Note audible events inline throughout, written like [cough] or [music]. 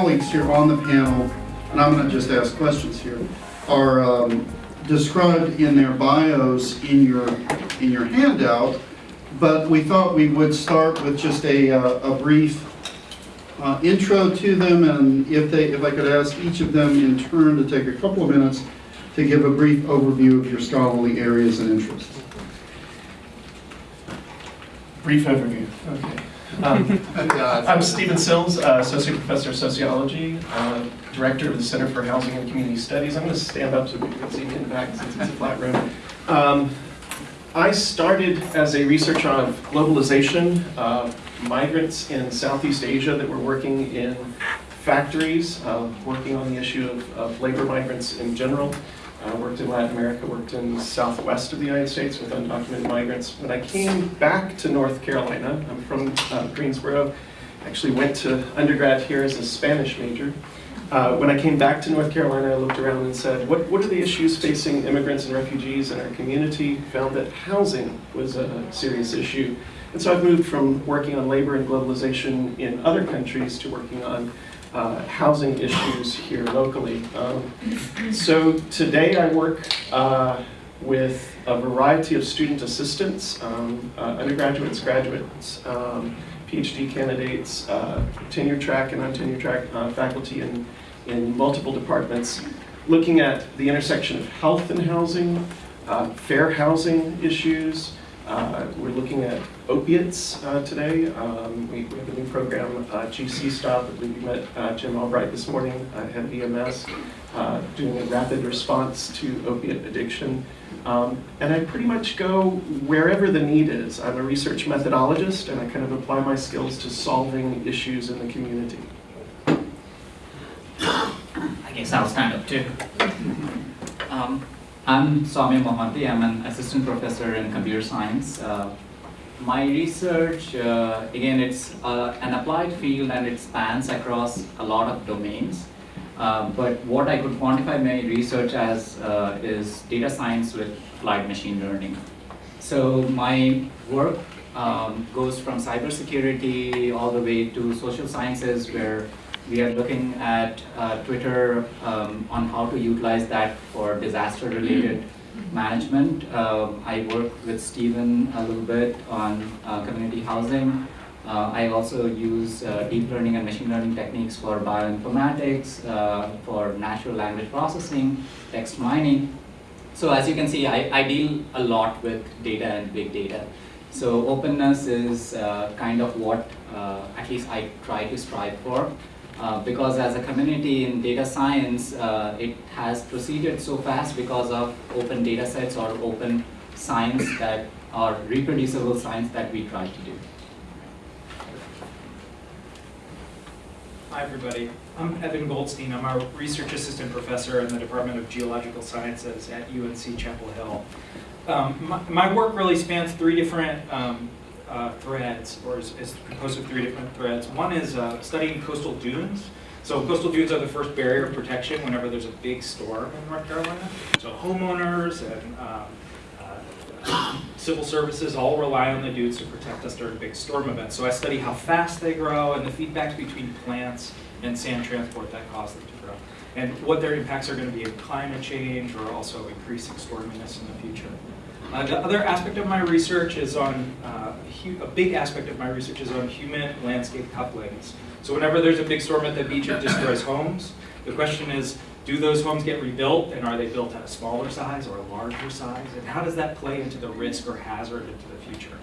colleagues here on the panel, and I'm going to just ask questions here, are um, described in their bios in your, in your handout, but we thought we would start with just a, uh, a brief uh, intro to them, and if they, if I could ask each of them in turn to take a couple of minutes to give a brief overview of your scholarly areas and interests. Brief overview, okay. Um, [laughs] I'm Stephen Sills, uh, Associate Professor of Sociology, uh, Director of the Center for Housing and Community Studies. I'm going to stand up so people can see me in the back since it's a flat room. Um, I started as a researcher on globalization, uh, migrants in Southeast Asia that were working in factories, uh, working on the issue of, of labor migrants in general. I worked in Latin America, worked in the southwest of the United States with undocumented migrants. When I came back to North Carolina, I'm from uh, Greensboro, actually went to undergrad here as a Spanish major. Uh, when I came back to North Carolina, I looked around and said, what, what are the issues facing immigrants and refugees in our community? Found that housing was a serious issue. And so I've moved from working on labor and globalization in other countries to working on uh, housing issues here locally. Um, so today I work uh, with a variety of student assistants, um, uh, undergraduates, graduates, um, PhD candidates, uh, tenure track and untenure track uh, faculty in, in multiple departments, looking at the intersection of health and housing, uh, fair housing issues, we're looking at opiates uh, today. Um, we, we, have a new program, uh, GC Stop. I believe you met uh, Jim Albright this morning, uh, head of EMS, uh, doing a rapid response to opiate addiction. Um, and I pretty much go wherever the need is. I'm a research methodologist, and I kind of apply my skills to solving issues in the community. [coughs] I guess I'll stand up too. Um, I'm Soumya Mohanty. I'm an assistant professor in computer science. Uh, my research, uh, again, it's uh, an applied field and it spans across a lot of domains. Uh, but what I could quantify my research as uh, is data science with applied machine learning. So my work um, goes from cybersecurity all the way to social sciences where we are looking at uh, Twitter um, on how to utilize that for disaster-related management. Um, I work with Stephen a little bit on uh, community housing. Uh, I also use uh, deep learning and machine learning techniques for bioinformatics, uh, for natural language processing, text mining. So as you can see, I, I deal a lot with data and big data. So openness is uh, kind of what at least I try to strive for. Uh, because as a community in data science, uh, it has proceeded so fast because of open data sets or open science that are reproducible science that we try to do. Hi everybody, I'm Evan Goldstein. I'm a research assistant professor in the Department of Geological Sciences at UNC Chapel Hill. Um, my, my, work really spans three different um, uh, threads, or is, is, composed of three different threads. One is uh, studying coastal dunes. So coastal dunes are the first barrier of protection whenever there's a big storm in North Carolina. So homeowners and um, uh, civil services all rely on the dunes to protect us during big storm events. So I study how fast they grow and the feedbacks between plants and sand transport that cause them to grow. And what their impacts are going to be in climate change or also increasing storminess in the future. Uh, the other aspect of my research is on, uh, a big aspect of my research is on human landscape couplings. So whenever there's a big storm at the beach, it destroys homes. The question is, do those homes get rebuilt and are they built at a smaller size or a larger size? And how does that play into the risk or hazard into the future?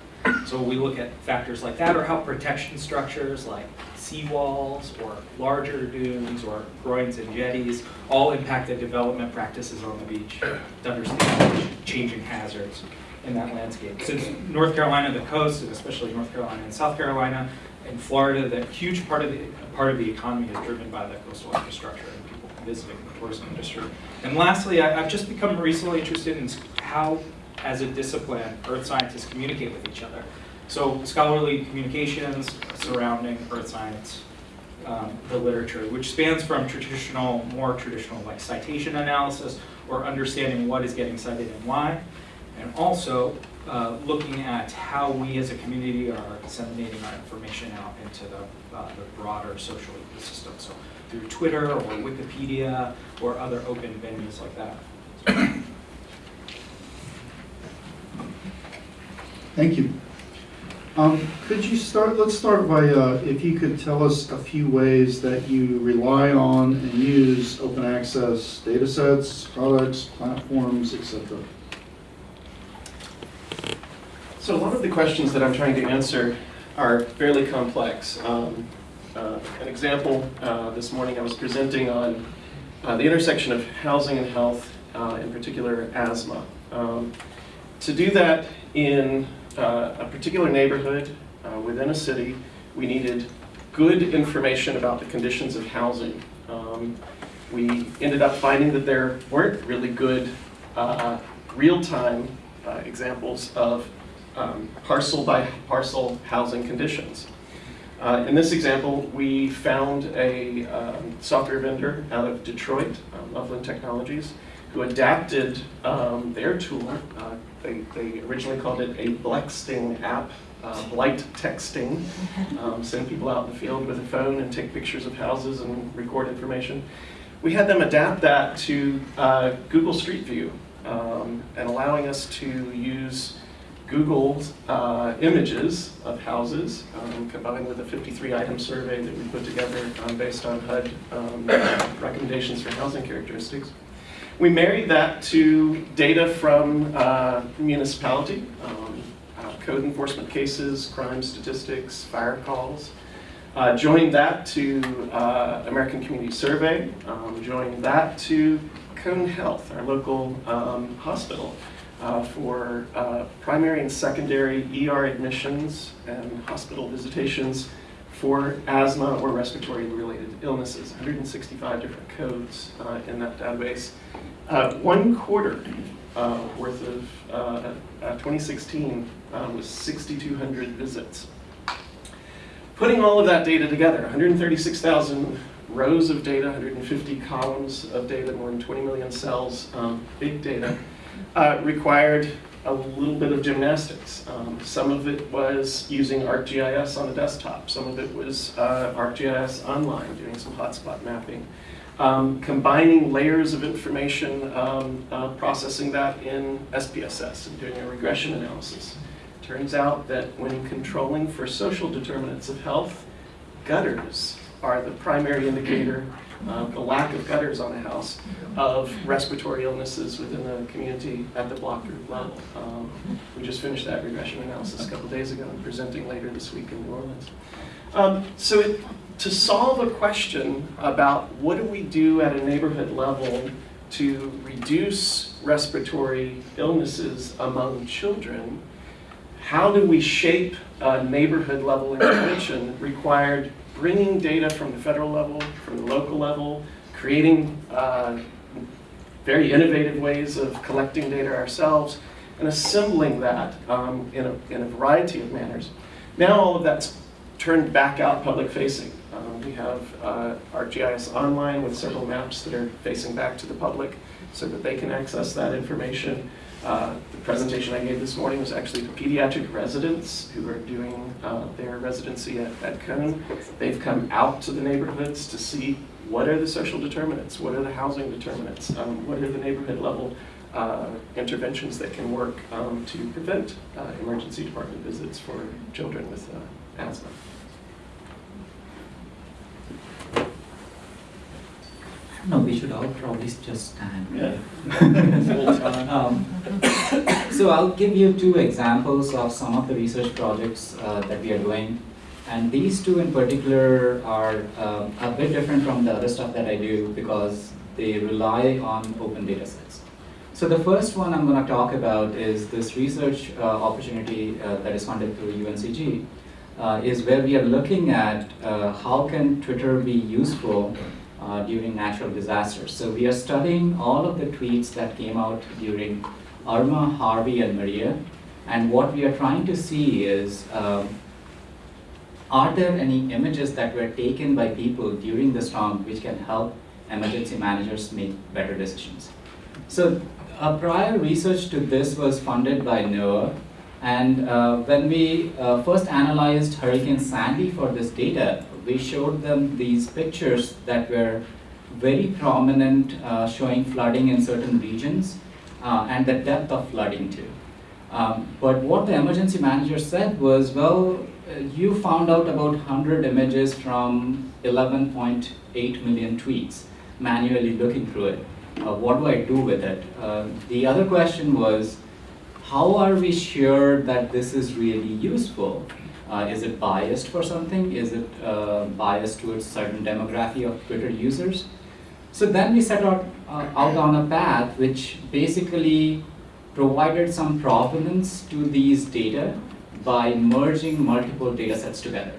So we look at factors like that or how protection structures like seawalls or larger dunes or groins and jetties all impact the development practices on the beach to understand changing hazards in that landscape. Since North Carolina, the coast, and especially North Carolina and South Carolina, and Florida, that huge part of the part of the economy is driven by the coastal infrastructure and people visiting the tourism industry. And lastly, I, have just become recently interested in how, as a discipline, earth scientists communicate with each other. So scholarly communications surrounding earth science, um, the literature, which spans from traditional, more traditional like citation analysis or understanding what is getting cited and why, and also uh, looking at how we as a community are disseminating our information out into the, uh, the broader social ecosystem. So through Twitter or Wikipedia or other open venues like that. Thank you. Um, Could you start, let's start by, uh, if you could tell us a few ways that you rely on and use open access data sets, products, platforms, etc. So a lot of the questions that I'm trying to answer are fairly complex. Um, uh, An example, uh, this morning I was presenting on uh, the intersection of housing and health, uh, in particular asthma. Um, To do that in uh, a particular neighborhood uh, within a city, we needed good information about the conditions of housing. Um, We ended up finding that there weren't really good uh, real-time uh, examples of um, parcel by parcel housing conditions. Uh, In this example, we found a um, software vendor out of Detroit, uh, Loveland Technologies, who adapted um, their tool. uh, They they originally called it a Blexting app, uh, blight texting. Um, Send people out in the field with a phone and take pictures of houses and record information. We had them adapt that to uh, Google Street View um, and allowing us to use Google's uh, images of houses um, combined with a 53-item survey that we put together um, based on HUD um, recommendations for housing characteristics. We married that to data from uh, municipality, um, uh, code enforcement cases, crime statistics, fire calls. Uh, Joined that to uh, American Community Survey, um, joined that to Cone Health, our local um, hospital uh, for uh, primary and secondary ER admissions and hospital visitations for asthma or respiratory-related illnesses. 165 different codes uh, in that database. Uh, One quarter uh, worth of uh, uh, 2016 uh, was 6,200 visits. Putting all of that data together, 136,000 rows of data, 150 columns of data, more than 20 million cells, um, big data, uh, required a little bit of gymnastics. Um, some of it was using ArcGIS on a desktop. Some of it was uh, ArcGIS online, doing some hotspot mapping. Um, combining layers of information, um, uh, processing that in SPSS and doing a regression analysis. Turns out that when controlling for social determinants of health, gutters are the primary indicator, uh, the lack of gutters on a house, of respiratory illnesses within the community at the block group level. Um, We just finished that regression analysis a couple days ago and presenting later this week in New Orleans. Um, So it- to solve a question about what do we do at a neighborhood level to reduce respiratory illnesses among children, how do we shape a neighborhood level intervention required bringing data from the federal level, from the local level, creating uh, very innovative ways of collecting data ourselves, and assembling that um, in, a, in a variety of manners. Now all of that's turned back out public facing. Um, we have uh, our GIS online with several maps that are facing back to the public so that they can access that information. Uh, the presentation I gave this morning was actually to pediatric residents who are doing uh, their residency at, at Cone. They've come out to the neighborhoods to see what are the social determinants, what are the housing determinants, um, what are the neighborhood level uh, interventions that can work um, to prevent uh, emergency department visits for children with uh, asthma. No, we should all probably just stand. Yeah. [laughs] Um, [coughs] So I'll give you two examples of some of the research projects uh, that we are doing. And these two in particular are um, a bit different from the other stuff that I do because they rely on open data sets. So the first one I'm going to talk about is this research uh, opportunity uh, that is funded through UNCG, uh, is where we are looking at uh, how can Twitter be useful uh, during natural disasters. So we are studying all of the tweets that came out during Irma, Harvey, and Maria, and what we are trying to see is um, are there any images that were taken by people during the storm which can help emergency managers make better decisions? So uh, prior research to this was funded by NOAA, and uh, when we uh, first analyzed Hurricane Sandy for this data, we showed them these pictures that were very prominent, uh, showing flooding in certain regions uh, and the depth of flooding too. Um, but what the emergency manager said was, well, uh, you found out about 100 images from 11.8 million tweets, manually looking through it. Uh, what do I do with it? Uh, the other question was, how are we sure that this is really useful? Uh, is it biased for something? Is it uh, biased towards certain demography of Twitter users? So then we set out, uh, out on a path which basically provided some provenance to these data by merging multiple data sets together.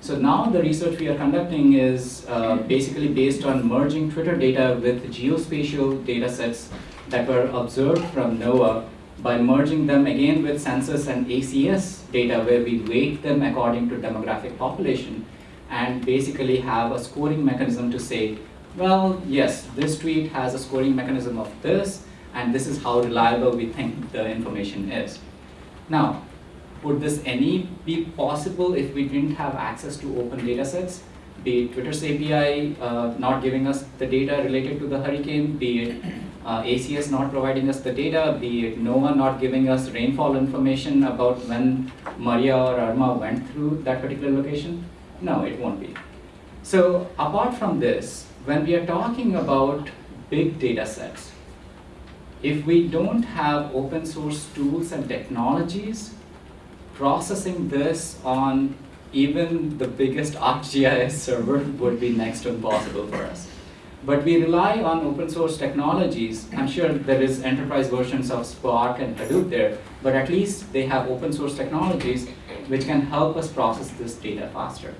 So now the research we are conducting is uh, basically based on merging Twitter data with geospatial data sets that were observed from NOAA by merging them again with census and ACS data where we weight them according to demographic population and basically have a scoring mechanism to say, well, yes, this tweet has a scoring mechanism of this, and this is how reliable we think the information is. Now, would this any be possible if we didn't have access to open data sets? Be it Twitter's API uh, not giving us the data related to the hurricane, be it uh, ACS not providing us the data, be it NOAA not giving us rainfall information about when Maria or Irma went through that particular location? No, it won't be. So apart from this, when we are talking about big data sets, if we don't have open source tools and technologies, processing this on even the biggest [laughs] ArcGIS server would be next to impossible for us. But we rely on open source technologies. I'm sure there is enterprise versions of Spark and Hadoop there, but at least they have open source technologies which can help us process this data faster.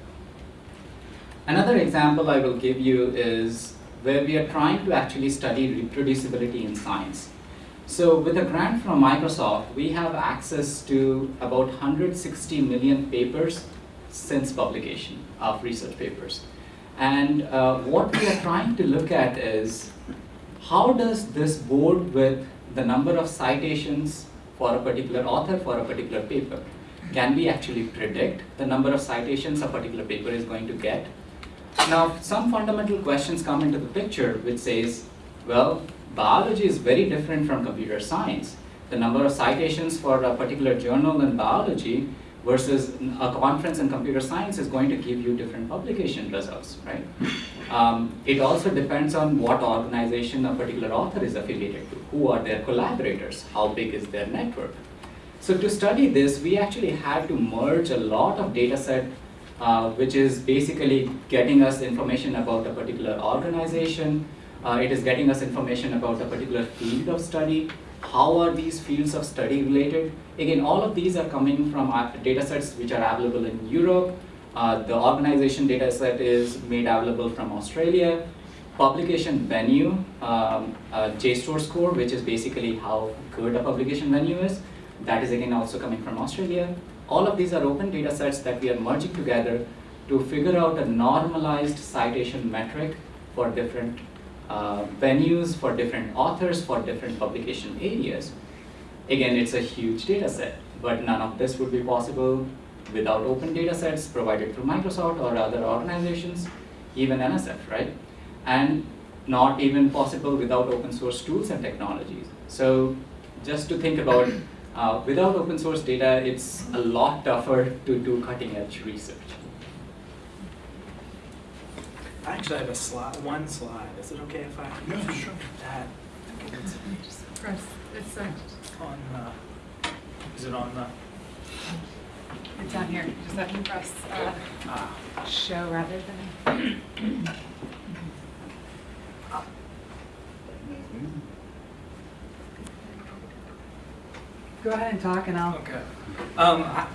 Another example I will give you is where we are trying to actually study reproducibility in science. So with a grant from Microsoft, we have access to about 160 million papers since publication of research papers. And uh, what we are trying to look at is how does this board with the number of citations for a particular author for a particular paper? Can we actually predict the number of citations a particular paper is going to get? Now, some fundamental questions come into the picture which says, well, biology is very different from computer science. The number of citations for a particular journal in biology versus a conference in computer science is going to give you different publication results, right? Um, it also depends on what organization a particular author is affiliated to, who are their collaborators, how big is their network. So to study this, we actually had to merge a lot of data set uh, which is basically getting us information about a particular organization, uh, it is getting us information about a particular field of study, how are these fields of study related. Again, all of these are coming from data sets which are available in Europe. Uh, the organization data set is made available from Australia. Publication venue, um, uh, JSTOR score, which is basically how good a publication venue is. That is again also coming from Australia. All of these are open data sets that we are merging together to figure out a normalized citation metric for different uh, venues, for different authors, for different publication areas. Again, it's a huge data set, but none of this would be possible without open data sets provided through Microsoft or other organizations, even NSF, right? And not even possible without open source tools and technologies. So just to think about uh, without open source data, it's a lot tougher to do cutting edge research. I actually have a slide, one slide. Is it okay if I? Yeah, sure. That Just press, it's, uh, on the, is it on the, it's down here, just have to press, uh, ah, show rather than. [coughs] Go ahead and talk and I'll, okay. Um, I,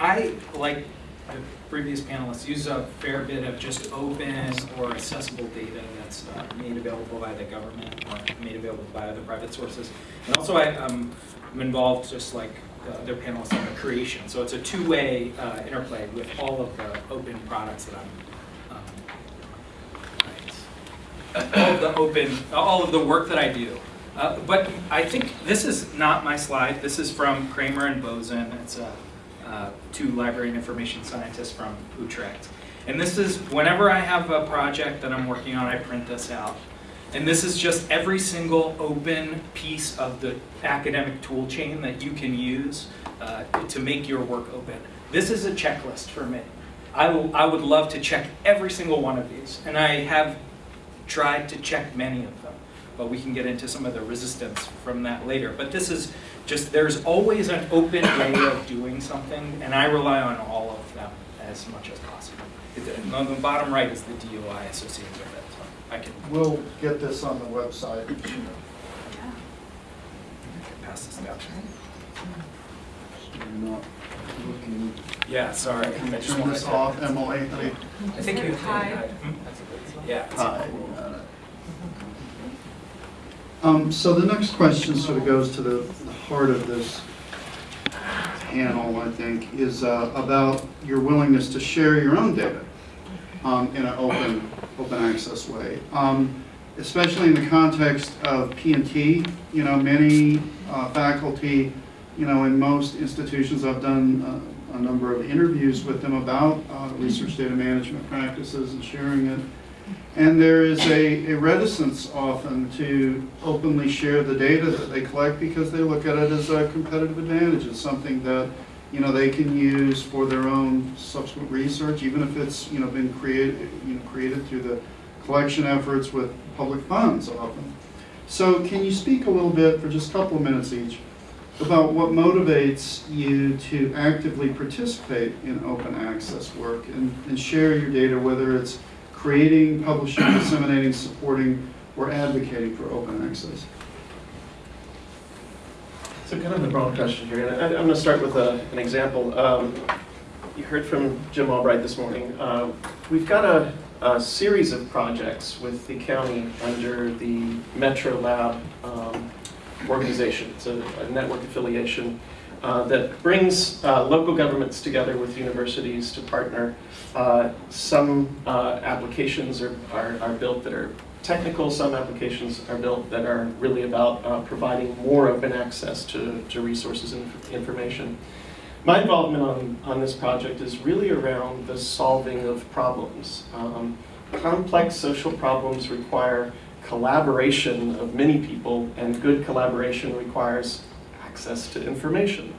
I, I, like the previous panelists, use a fair bit of just open or accessible data that's uh, made available by the government or made available by other private sources. And also I, um, I'm involved just like the other panelists on the creation. So it's a two-way uh, interplay with all of the open products that I'm, um, right. all of the open, all of the work that I do. Uh, but I think this is not my slide. This is from Kramer and Bosman. It's a, uh, two library and information scientists from Utrecht. And this is, whenever I have a project that I'm working on, I print this out. And this is just every single open piece of the academic tool chain that you can use uh, to make your work open. This is a checklist for me. I, I would love to check every single one of these, and I have tried to check many of them, but we can get into some of the resistance from that later. But this is just, there's always an open way of doing something, and I rely on all of them as much as possible. It- On the bottom right is the DOI associated with it, so I can We'll get this on the website. Yeah. pass this down. You're not looking. Yeah, sorry. I just Turn wanted this to- off, Emily. I think you. Hi. Hmm? Yeah. Hi. Um, so the next question sort of goes to the heart of this panel, I think, is uh, about your willingness to share your own data um, in an open, open access way. Um, Especially in the context of P and T, you know, many uh, faculty, you know, in most institutions, I've done uh, a number of interviews with them about uh, research data management practices and sharing it. And there is a a reticence often to openly share the data that they collect because they look at it as a competitive advantage. It's something that, you know, they can use for their own subsequent research, even if it's, you know, been created, you know, created through the collection efforts with public funds often. So can you speak a little bit, for just a couple of minutes each, about what motivates you to actively participate in open access work and, and share your data, whether it's creating, publishing, disseminating, supporting, or advocating for open access? So kind of a broad question here, and I- I'm going to start with a- an example. Um, You heard from Jim Albright this morning. Uh, We've got a a series of projects with the county under the Metro Lab um, organization. It's a a network affiliation uh, that brings uh, local governments together with universities to partner. Uh, Some uh, applications are are are built that are technical, some applications are built that are really about uh, providing more open access to, to resources and information. My involvement on, on this project is really around the solving of problems. Um, complex social problems require collaboration of many people, and good collaboration requires access to information.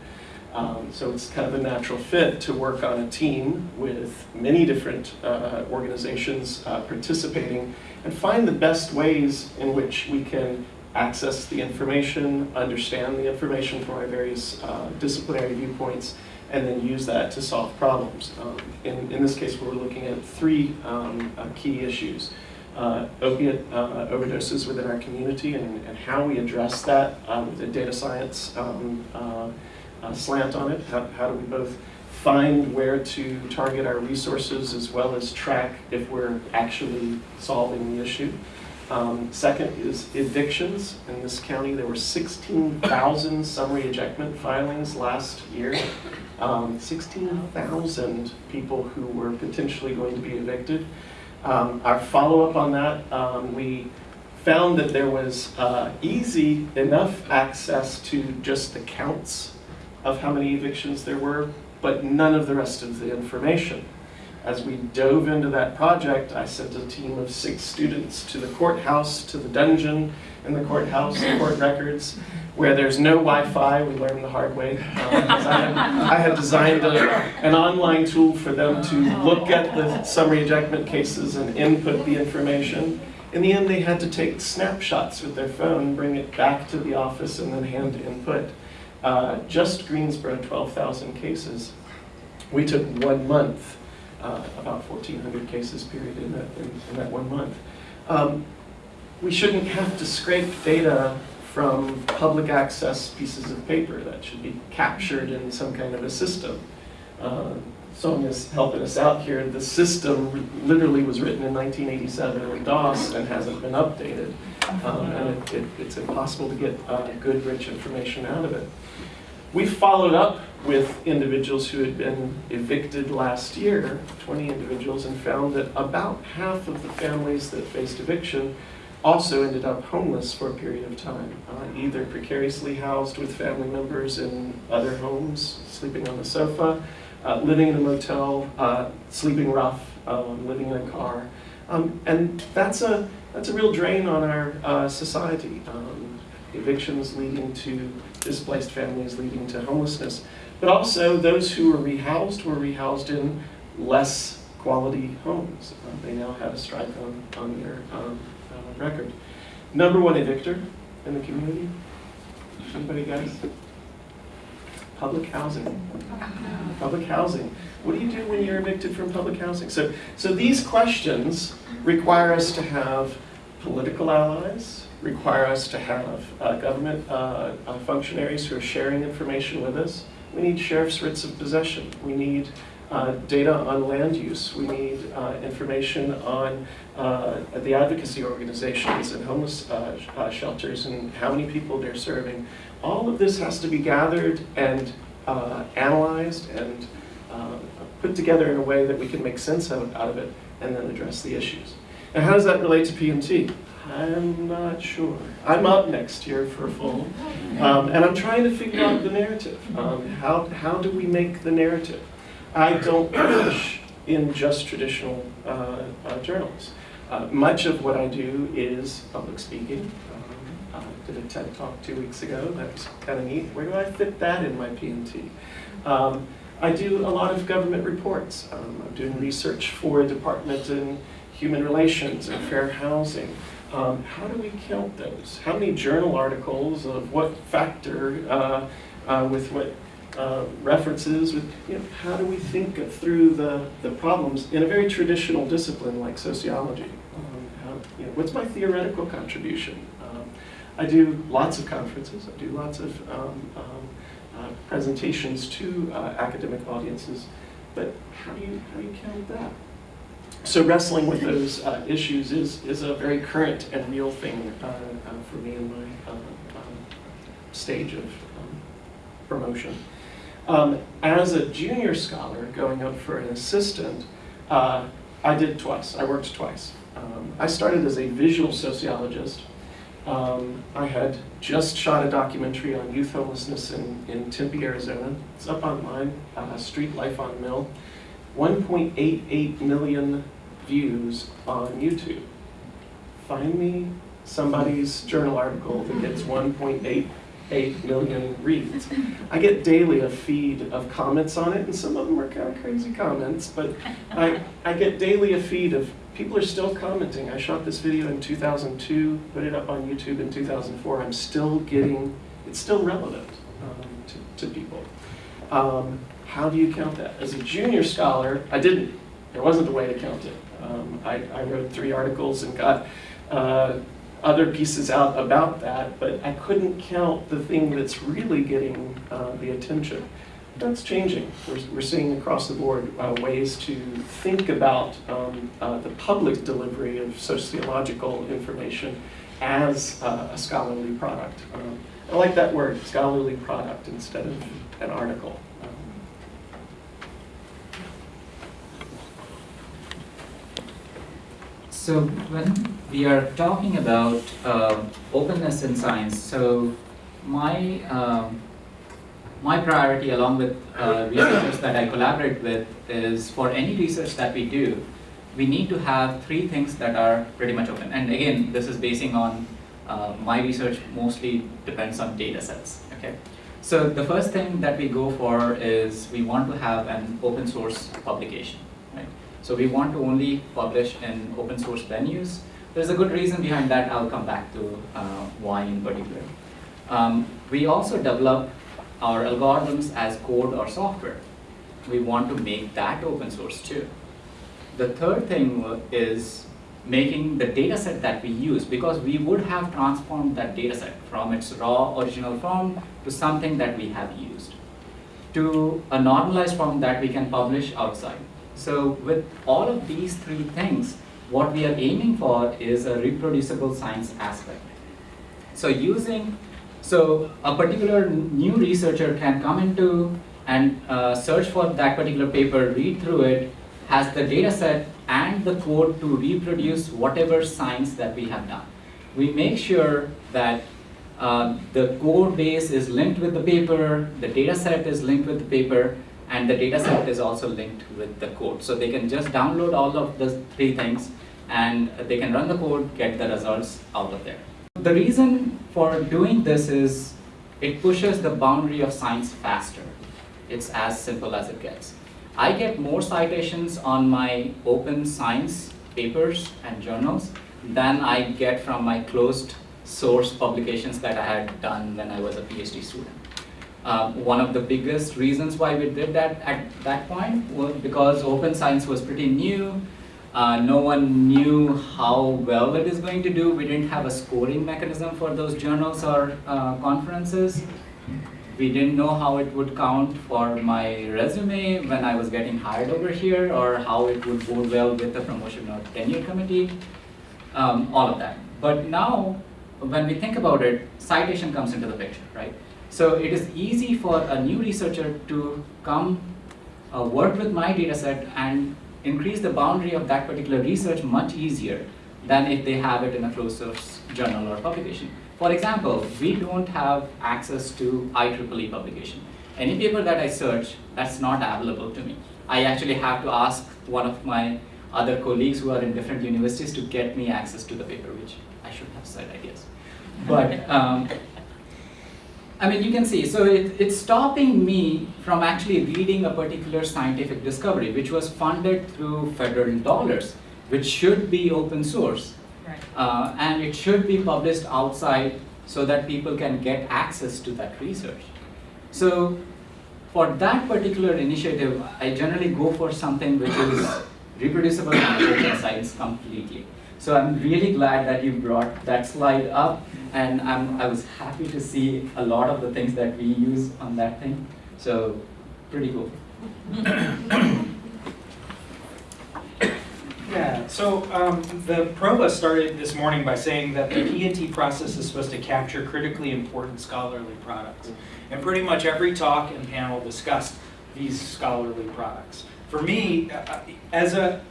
Um, so it's kind of a natural fit to work on a team with many different uh, organizations uh, participating and find the best ways in which we can access the information, understand the information from our various uh, disciplinary viewpoints, and then use that to solve problems. Um, in, in this case, we're looking at three um, uh, key issues. Uh, opiate uh, overdoses within our community and, and how we address that uh, with a data science um, uh, slant on it. How, how do we both find where to target our resources as well as track if we're actually solving the issue? Um, second is evictions. In this county, there were 16,000 summary ejectment filings last year. Um, 16,000 people who were potentially going to be evicted. Um, our follow-up on that, um, we found that there was uh, easy enough access to just the counts of how many evictions there were, but none of the rest of the information. As we dove into that project, I sent a team of six students to the courthouse, to the dungeon in the courthouse, the court records, where there's no Wi-Fi, we learned the hard way. Um, I, had, I had designed a, an online tool for them to look at the summary ejectment cases and input the information. In the end, they had to take snapshots with their phone, bring it back to the office, and then hand input. Uh, just Greensboro, 12,000 cases. We took one month, uh, about 1,400 cases period in that, in, in that one month. Um, we shouldn't have to scrape data from public access pieces of paper that should be captured in some kind of a system. Uh, Sonia's helping us out here. The system literally was written in 1987 in DOS and hasn't been updated. Um, and it, it, it's impossible to get uh, good, rich information out of it. We followed up with individuals who had been evicted last year, 20 individuals, and found that about half of the families that faced eviction also ended up homeless for a period of time, uh, either precariously housed with family members in other homes, sleeping on the sofa, uh, living in a motel, uh, sleeping rough, um, living in a car. Um, and that's a, that's a real drain on our uh, society. Um, evictions leading to displaced families, leading to homelessness. But also those who were rehoused were rehoused in less quality homes. Uh, they now have a strike on, on their um, uh, record. Number one evictor in the community? Anybody guys? Public housing. Public housing. What do you do when you're evicted from public housing? So, so these questions require us to have political allies, require us to have uh, government uh, uh, functionaries who are sharing information with us. We need sheriff's writs of possession. We need uh, data on land use. We need uh, information on uh, the advocacy organizations and homeless shelters and how many people they're serving. All of this has to be gathered and analyzed and put together in a way that we can make sense of, out of it and then address the issues. Now, how does that relate to P&T? I'm not sure. I'm up next year for a full, um, and I'm trying to figure out the narrative. Um, how, how do we make the narrative? I don't publish in just traditional uh, uh, journals. Uh, much of what I do is public speaking. Um, I did a TED talk two weeks ago. That was kind of neat. Where do I fit that in my P&T? Um, I do a lot of government reports. Um, I'm doing research for a department in human relations and fair housing. Um, how do we count those? How many journal articles of what factor uh, uh, with what uh, references? With, you know, how do we think of through the, the problems in a very traditional discipline like sociology? Um, how, you know, what's my theoretical contribution? Um, I do lots of conferences. I do lots of um, um, presentations to uh, academic audiences. But how do you how do you count that? So wrestling with those uh, issues is, is a very current and real thing uh, uh, for me in my uh, um, stage of um, promotion. Um, as a junior scholar going up for an assistant, uh, I did twice. I worked twice. Um, I started as a visual sociologist. Um, I had just shot a documentary on youth homelessness in, in Tempe, Arizona. It's up online, uh, Street Life on Mill. 1.88 million views on YouTube. Find me somebody's journal article that gets 1.88 million reads. I get daily a feed of comments on it, and some of them are kind of crazy comments, but I, I get daily a feed of people are still commenting. I shot this video in 2002, put it up on YouTube in 2004. I'm still getting, it's still relevant um, to, to people. Um, how do you count that? As a junior scholar, I didn't. There wasn't a way to count it. Um, I, I wrote three articles and got uh, other pieces out about that, but I couldn't count the thing that's really getting uh, the attention. That's changing. We're, we're seeing across the board uh, ways to think about um, uh, the public delivery of sociological information as uh, a scholarly product. Um, I like that word, scholarly product, instead of an article. Um, So when we are talking about uh, openness in science, so my um, my priority, along with uh, researchers that I collaborate with, is for any research that we do, we need to have three things that are pretty much open. And again, this is basing on uh, my research. Mostly depends on data sets. Okay. So the first thing that we go for is we want to have an open source publication. Right? So we want to only publish in open source venues. There's a good reason behind that. I'll come back to uh, why in particular. Um, we also develop our algorithms as code or software. We want to make that open source too. The third thing is making the data set that we use because we would have transformed that data set from its raw original form to something that we have used to a normalized form that we can publish outside. So with all of these three things, what we are aiming for is a reproducible science aspect. So using, so a particular new researcher can come into and uh, search for that particular paper, read through it, has the data set and the code to reproduce whatever science that we have done. We make sure that uh, the code base is linked with the paper, the data set is linked with the paper, and the data set is also linked with the code. So they can just download all of the three things and they can run the code, get the results out of there. The reason for doing this is it pushes the boundary of science faster. It's as simple as it gets. I get more citations on my open science papers and journals than I get from my closed source publications that I had done when I was a PhD student. Um, one of the biggest reasons why we did that at that point was because open science was pretty new. Uh, no one knew how well it is going to do. We didn't have a scoring mechanism for those journals or uh, conferences. We didn't know how it would count for my resume when I was getting hired over here or how it would go well with the promotion or tenure committee, um, all of that. But now, when we think about it, citation comes into the picture, right? So it is easy for a new researcher to come uh, work with my data set and increase the boundary of that particular research much easier than if they have it in a closed source journal or publication. For example, we don't have access to IEEE publication. Any paper that I search, that's not available to me. I actually have to ask one of my other colleagues who are in different universities to get me access to the paper, which I should have said, I guess. But um, I mean, you can see, so it, it's stopping me from actually reading a particular scientific discovery, which was funded through federal dollars, which should be open source. Right. Uh, and it should be published outside so that people can get access to that research. So for that particular initiative, I generally go for something which is reproducible [coughs] and science completely. So I'm really glad that you brought that slide up, and I'm, I was happy to see a lot of the things that we use on that thing. So pretty cool. Yeah, so um, the provost started this morning by saying that the P&T process is supposed to capture critically important scholarly products. And pretty much every talk and panel discussed these scholarly products. For me, uh, as a,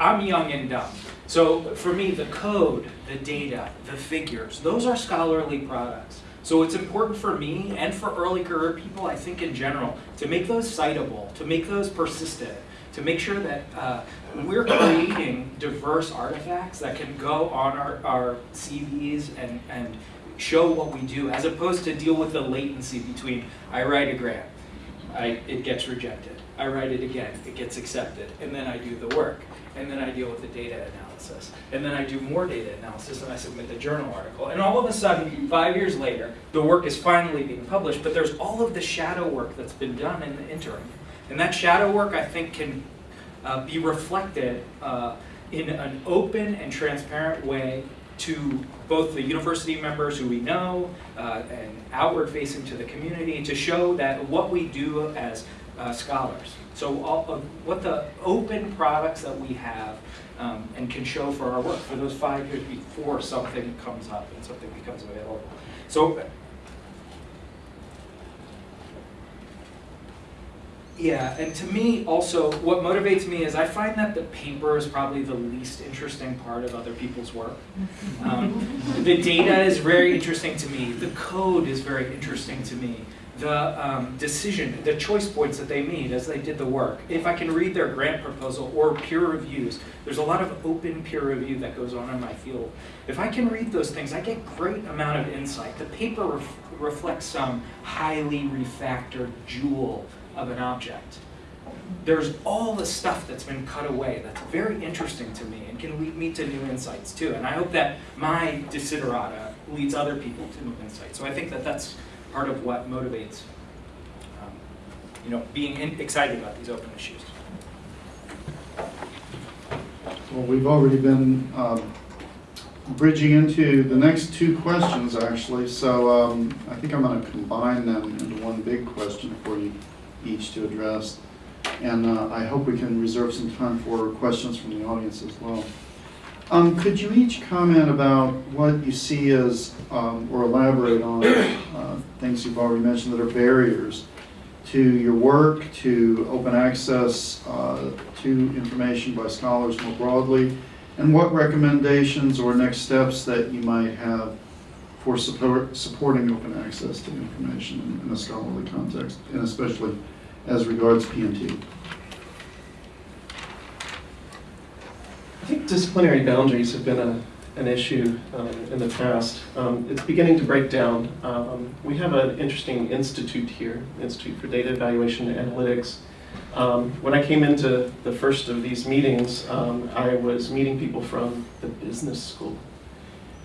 I'm young and dumb. So for me, the code, the data, the figures, those are scholarly products. So it's important for me and for early career people, I think in general, to make those citable, to make those persistent, to make sure that uh, we're creating diverse artifacts that can go on our, our CVs and, and show what we do, as opposed to deal with the latency between I write a grant, I, it gets rejected. I write it again, it gets accepted, and then I do the work, and then I deal with the data analysis, and then I do more data analysis, and I submit the journal article, and all of a sudden, five years later, the work is finally being published, but there's all of the shadow work that's been done in the interim. And that shadow work, I think, can uh, be reflected uh, in an open and transparent way to both the university members who we know uh, and outward facing to the community to show that what we do as uh, scholars. So all what the open products that we have um, and can show for our work for those five years before something comes up and something becomes available. So Yeah, and to me also, what motivates me is I find that the paper is probably the least interesting part of other people's work. Um, the data is very interesting to me. The code is very interesting to me. The um, decision, the choice points that they made as they did the work. If I can read their grant proposal or peer reviews, there's a lot of open peer review that goes on in my field. If I can read those things, I get great amount of insight. The paper ref reflects some highly refactored jewel of an object. There's all the stuff that's been cut away that's very interesting to me and can lead me to new insights too. And I hope that my desiderata leads other people to new insights. So I think that that's part of what motivates, um, you know, being in, excited about these open issues. Well, we've already been um, bridging into the next two questions, actually, so um, I think I'm going to combine them into one big question for you each to address. And uh, I hope we can reserve some time for questions from the audience as well. Um, Could you each comment about what you see as, um, or elaborate on uh, things you've already mentioned that are barriers to your work, to open access uh, to information by scholars more broadly, and what recommendations or next steps that you might have for support, supporting open access to information in, a scholarly context, and especially as regards P&T? I think disciplinary boundaries have been a, an issue um, in the past. Um, It's beginning to break down. Um, We have an interesting institute here, Institute for Data Evaluation and Analytics. Um, When I came into the first of these meetings, um, I was meeting people from the business school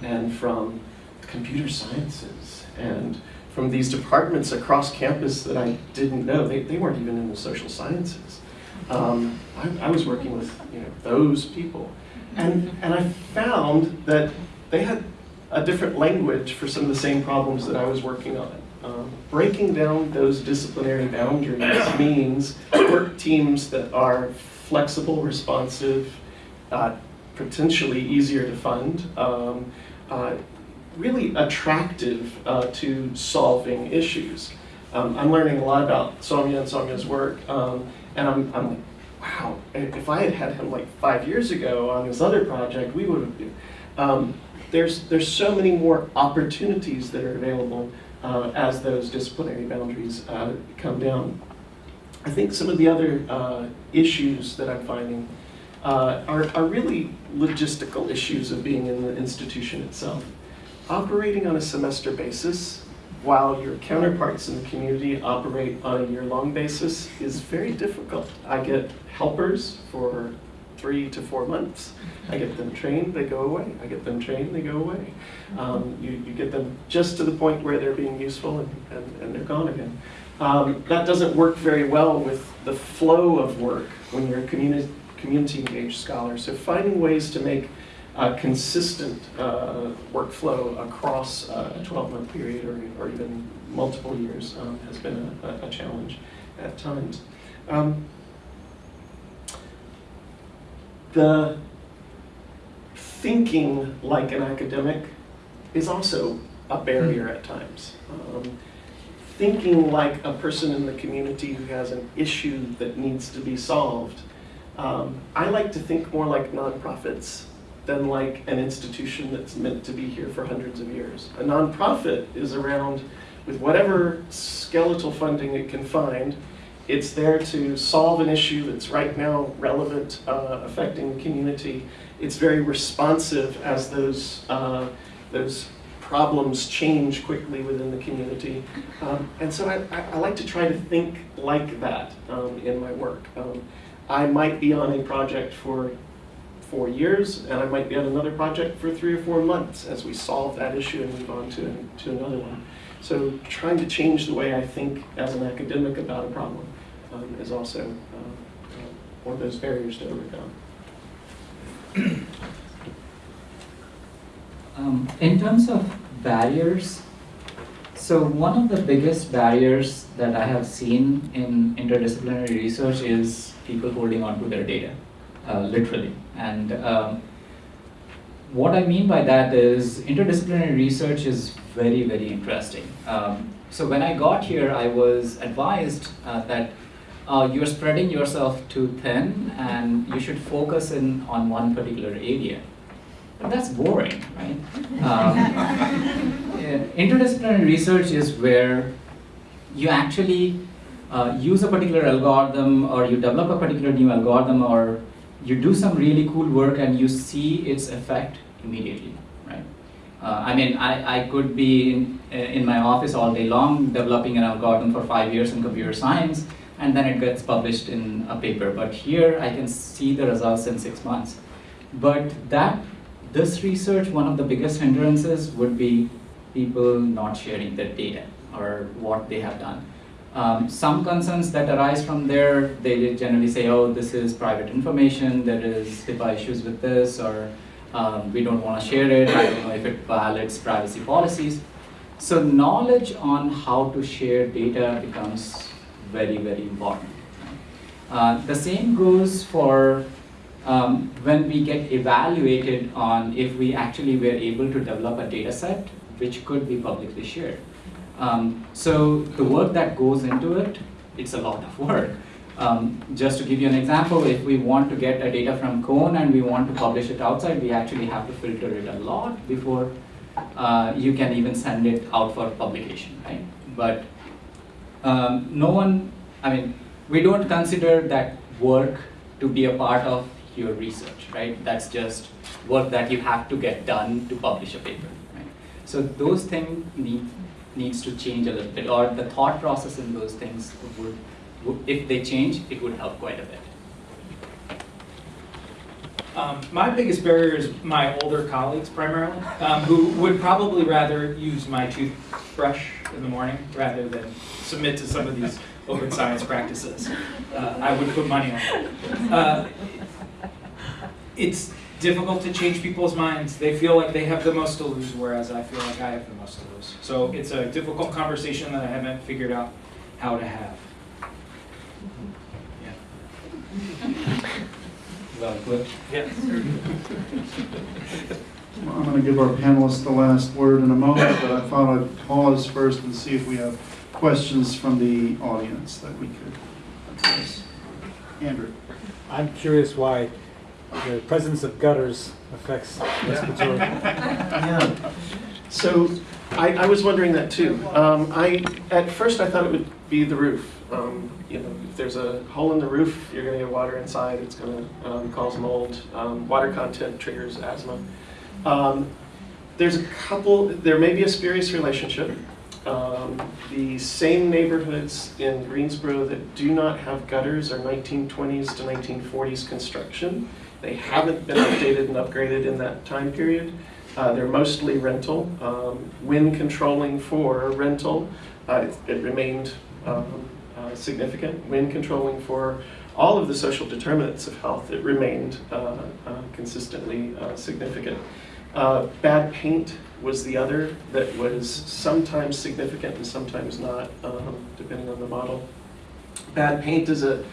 and from computer sciences and from these departments across campus that I didn't know. They, they weren't even in the social sciences. Um, I, I was working with you know those people, and and I found that they had a different language for some of the same problems that I was working on. Um, breaking down those disciplinary boundaries [coughs] means work teams that are flexible, responsive, uh, potentially easier to fund, um, uh, really attractive uh, to solving issues. Um, I'm learning a lot about Soumya and Soumya's work, um, and I'm, I'm like, wow, if I had had him like five years ago on this other project, we would have been. Um, there's, there's so many more opportunities that are available uh, as those disciplinary boundaries uh, come down. I think some of the other uh, issues that I'm finding uh, are, are really logistical issues of being in the institution itself. Operating on a semester basis while your counterparts in the community operate on a year-long basis is very difficult. I get helpers for three to four months. I get them trained, they go away. I get them trained, they go away. Um, you, you get them just to the point where they're being useful and, and, and they're gone again. Um, that doesn't work very well with the flow of work when you're a community, community engaged scholar. So finding ways to make a consistent uh, workflow across a 12-month period or, or even multiple years um, has been a, a challenge at times. Um, the thinking like an academic is also a barrier at times. Um, thinking like a person in the community who has an issue that needs to be solved. Um, I like to think more like nonprofits than like an institution that's meant to be here for hundreds of years. A nonprofit is around with whatever skeletal funding it can find. It's there to solve an issue that's right now relevant, uh, affecting the community. It's very responsive as those, uh, those problems change quickly within the community. Um, and so I, I, like to try to think like that um, in my work. Um, I might be on a project for four years, and I might be on another project for three or four months as we solve that issue and move on to, to another one. So trying to change the way I think as an academic about a problem um, is also uh, uh, one of those barriers to overcome. Um, in terms of barriers, so one of the biggest barriers that I have seen in interdisciplinary research is people holding on to their data, uh, literally. And um, what I mean by that is interdisciplinary research is very, very interesting. Um, so when I got here, I was advised uh, that uh, you're spreading yourself too thin and you should focus in on one particular area. But that's boring, right? Um, [laughs] interdisciplinary research is where you actually uh, use a particular algorithm or you develop a particular new algorithm or you do some really cool work and you see its effect immediately, right? Uh, I mean, I, I could be in, in my office all day long developing an algorithm for five years in computer science and then it gets published in a paper. But here I can see the results in six months. But that this research, one of the biggest hindrances would be people not sharing their data or what they have done. Um, some concerns that arise from there, they generally say, oh, this is private information, there is HIPAA issues with this, or um, we don't want to share it, I don't know if it violates privacy policies. So knowledge on how to share data becomes very, very important. Uh, the same goes for um, when we get evaluated on if we actually were able to develop a data set which could be publicly shared. Um, so the work that goes into it, it's a lot of work. Um, just to give you an example, if we want to get a data from Cone and we want to publish it outside, we actually have to filter it a lot before uh, you can even send it out for publication, right? But um, no one, I mean, we don't consider that work to be a part of your research, right? That's just work that you have to get done to publish a paper, right? So those things need, needs to change a little bit, or the thought process in those things would, would if they change, it would help quite a bit. Um, my biggest barrier is my older colleagues primarily, um, who would probably rather use my toothbrush in the morning rather than submit to some of these open science practices. Uh, I would put money on that. Uh, it's difficult to change people's minds. They feel like they have the most to lose, whereas I feel like I have the most to lose. So it's a difficult conversation that I haven't figured out how to have. Yeah. Well put. Yes. I'm going to give our panelists the last word in a moment, but I thought I'd pause first and see if we have questions from the audience that we could address. Andrew? I'm curious why the presence of gutters affects respiratory. Yeah. So I, I was wondering that too. Um, I, at first I thought it would be the roof. Um, you know, if there's a hole in the roof, you're gonna get water inside, it's gonna, um, cause mold. Um, water content triggers asthma. Um, there's a couple, there may be a spurious relationship. Um, the same neighborhoods in Greensboro that do not have gutters are 1920s to 1940s construction. They haven't been updated and upgraded in that time period. Uh, they're mostly rental. Um, wind controlling for rental, uh, it, it remained um, uh, significant. Wind controlling for all of the social determinants of health, it remained uh, uh, consistently uh, significant. Bad paint was the other that was sometimes significant and sometimes not, um, depending on the model. Bad paint is a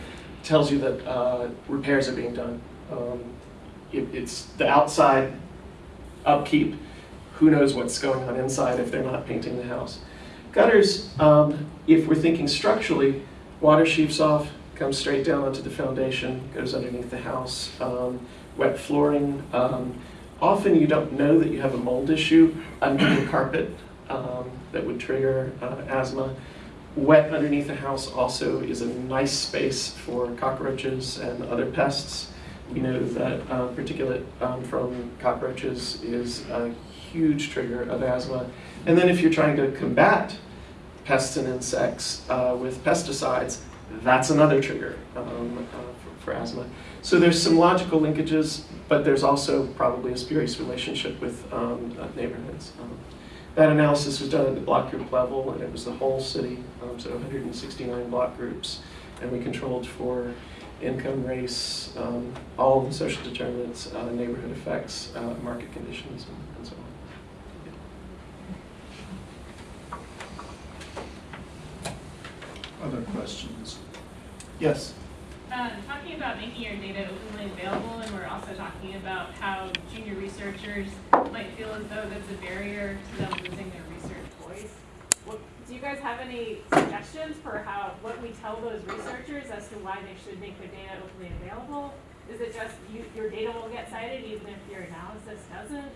tells you that repairs are being done. Um, it, it's the outside upkeep. Who knows what's going on inside if they're not painting the house? Gutters, um, if we're thinking structurally, water sheets off, comes straight down onto the foundation, goes underneath the house. Um, wet flooring. Um, often you don't know that you have a mold issue under the carpet um, that would trigger uh, asthma. Wet underneath the house also is a nice space for cockroaches and other pests. We know that uh, particulate um, from cockroaches is a huge trigger of asthma. And then if you're trying to combat pests and insects uh, with pesticides, that's another trigger um, uh, for, for asthma. So there's some logical linkages, but there's also probably a spurious relationship with um, uh, neighborhoods. Um, that analysis was done at the block group level, and it was the whole city, um, so 169 block groups, and we controlled for income, race, um, all the social determinants, uh, neighborhood effects, uh, market conditions, and, and so on. Other questions? Yes? Uh, talking about making your data openly available, and we're also talking about how junior researchers might feel as though that's a barrier to them losing their research voice. What, do you guys have any suggestions for how, what we tell those researchers as to why they should make their data openly available? Is it just you, your data will get cited even if your analysis doesn't?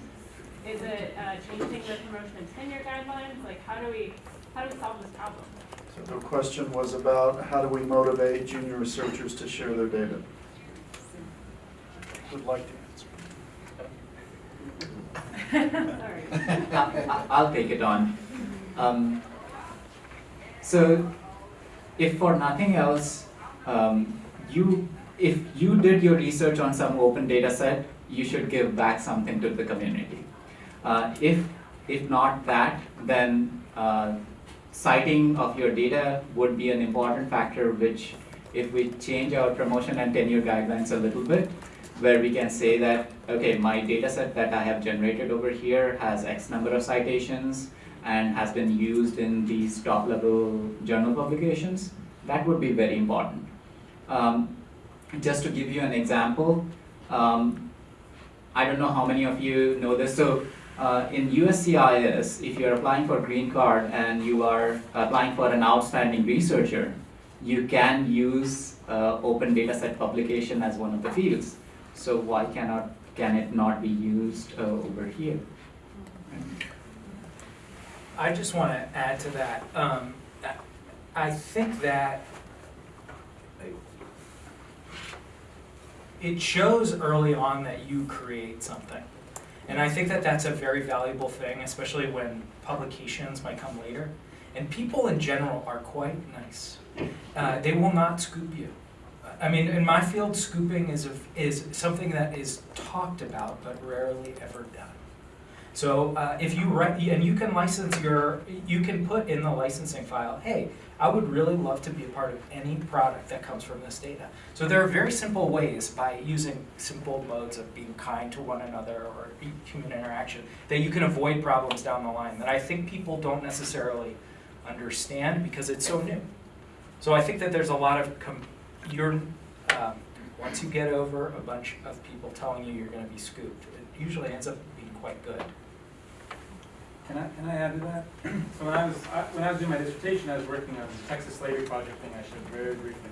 Is it uh, changing the promotion and tenure guidelines? Like, how do we, how do we solve this problem? So the question was about how do we motivate junior researchers to share their data? Would like to answer. [laughs] Sorry. [laughs] I- I'll take it on. Um, so, if for nothing else, um, you, if you did your research on some open data set, you should give back something to the community. Uh, if, if not that, then uh, citing of your data would be an important factor which if we change our promotion and tenure guidelines a little bit, where we can say that, okay, my data set that I have generated over here has X number of citations and has been used in these top level journal publications, that would be very important. Um, just to give you an example, um, I don't know how many of you know this, so uh, in USCIS, if you're applying for a green card and you are applying for an outstanding researcher, you can use uh, open dataset publication as one of the fields. So why cannot can it not be used uh, over here? I just want to add to that. Um, I think that it shows early on that you create something. And I think that that's a very valuable thing, especially when publications might come later. And people in general are quite nice. Uh, they will not scoop you. I mean, in my field, scooping is, a, is something that is talked about but rarely ever done. So uh, if you write, and you can license your, you can put in the licensing file, hey, I would really love to be a part of any product that comes from this data. So there are very simple ways by using simple modes of being kind to one another or human interaction that you can avoid problems down the line that I think people don't necessarily understand because it's so new. So I think that there's a lot of, you're, um, once you get over a bunch of people telling you you're gonna be scooped, it usually ends up being quite good. Can I, can I add to that? [clears throat] So when I was, I- when I was doing my dissertation, I was working on the Texas Slavery Project thing I showed very briefly.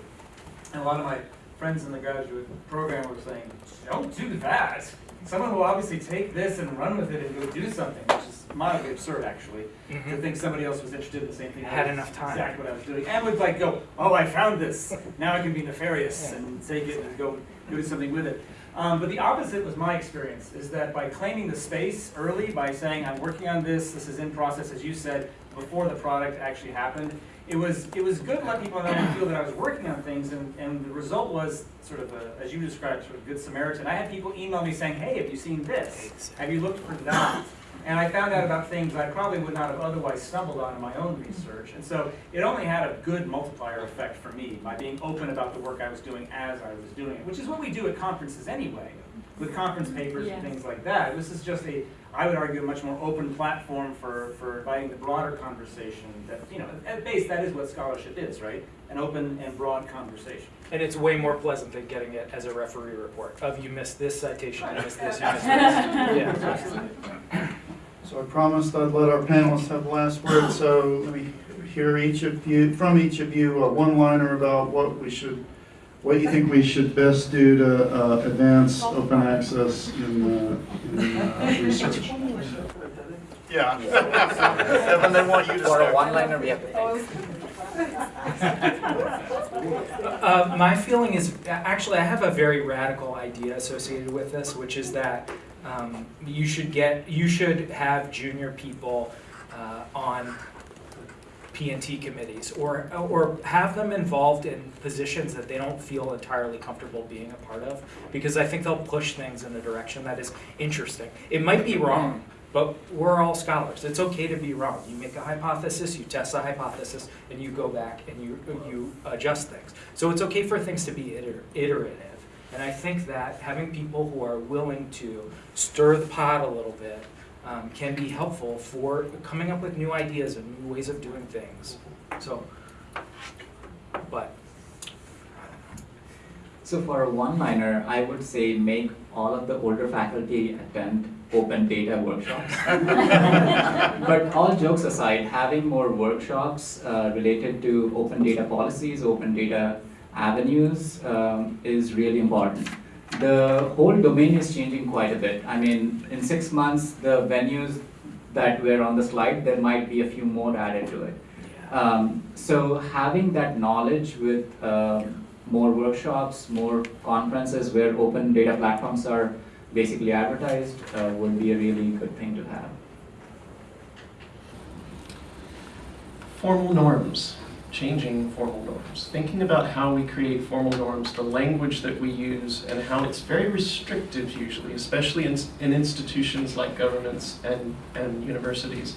And a lot of my friends in the graduate program were saying, don't do that. Someone will obviously take this and run with it and go do something, which is mildly absurd, actually. To mm-hmm. think somebody else was interested in the same thing. I had enough time. Exactly what I was doing. And would like go, oh, I found this. Now I can be nefarious and take it and go, go do something with it. Um, but the opposite was my experience, is that by claiming the space early, by saying, I'm working on this, this is in process, as you said, before the product actually happened, it was, it was good to let people know and feel that I was working on things, and, and the result was sort of, a, as you described, sort of good Samaritan. I had people email me saying, hey, have you seen this? Have you looked for that? And I found out about things I probably would not have otherwise stumbled on in my own research. And so it only had a good multiplier effect for me by being open about the work I was doing as I was doing it, which is what we do at conferences anyway, with conference mm-hmm. papers and things like that. This is just a, I would argue, a much more open platform for, for inviting the broader conversation that, you know, at base, that is what scholarship is, right? An open and broad conversation. And it's way more pleasant than getting it as a referee report of you missed this citation, you missed this, you missed this. [laughs] Yeah. So I promised I'd let our panelists have the last word, so let me hear each of you, from each of you, a one-liner about what we should, what you think we should best do to uh, advance open access in, uh, in uh, research. Yeah. [laughs] Evan, they want you to For a start. one-liner, we have to think. [laughs] Uh, my feeling is, actually, I have a very radical idea associated with this, which is that um, you should get, you should have junior people uh, on P&T committees, or, or have them involved in positions that they don't feel entirely comfortable being a part of, because I think they'll push things in a direction that is interesting. It might be wrong, but we're all scholars. It's okay to be wrong. You make a hypothesis, you test the hypothesis, and you go back and you, you adjust things. So it's okay for things to be iter- iterative. And I think that having people who are willing to stir the pot a little bit um, can be helpful for coming up with new ideas and new ways of doing things. So, but So for a one-liner, I would say make all of the older faculty attend open data workshops. [laughs] But all jokes aside, having more workshops uh, related to open data policies, open data avenues um, is really important. The whole domain is changing quite a bit. I mean, in six months, the venues that were on the slide, there might be a few more added to it. Um, so having that knowledge with um more workshops, more conferences where open data platforms are basically advertised uh, would be a really good thing to have. Formal norms, changing formal norms, thinking about how we create formal norms, the language that we use, and how it's very restrictive usually, especially in, in institutions like governments and, and universities.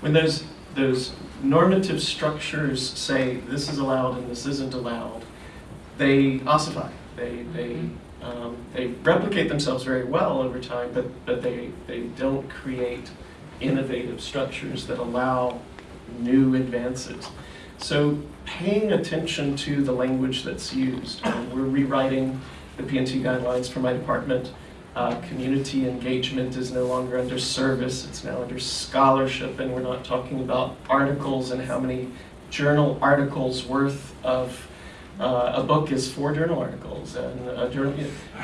When those, those normative structures say this is allowed and this isn't allowed, they ossify. They, they, um, they replicate themselves very well over time, but, but they, they don't create innovative structures that allow new advances. So paying attention to the language that's used. Um, we're rewriting the P&T guidelines for my department. Uh, community engagement is no longer under service, it's now under scholarship, and we're not talking about articles and how many journal articles worth of uh, a book is four journal articles, and journal,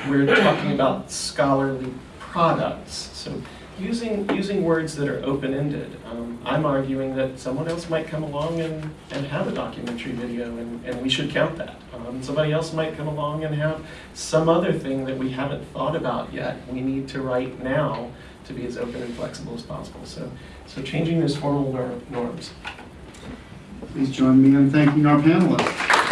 we're talking about scholarly products. So using, using words that are open-ended. Um, I'm arguing that someone else might come along and, and have a documentary video, and, and we should count that. Um, somebody else might come along and have some other thing that we haven't thought about yet. We need to write now to be as open and flexible as possible. So, so changing those formal nor- norms. Please join me in thanking our panelists.